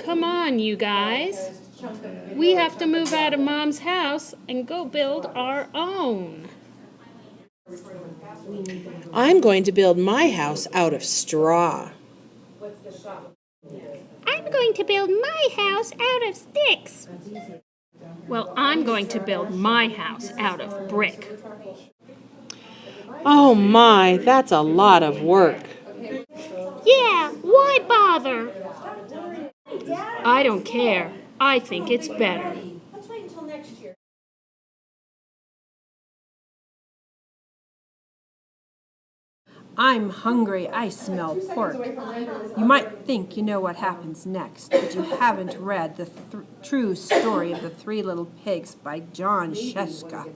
Come on, you guys. We have to move out of mom's house and go build our own. I'm going to build my house out of straw. I'm going to build my house out of sticks. Well, I'm going to build my house out of brick. Oh my, that's a lot of work. Yeah, why bother? I don't care. I think it's better. I'm hungry. I smell pork. You might think you know what happens next, but you haven't read the th- true story of the three little pigs by Jon Scieszka.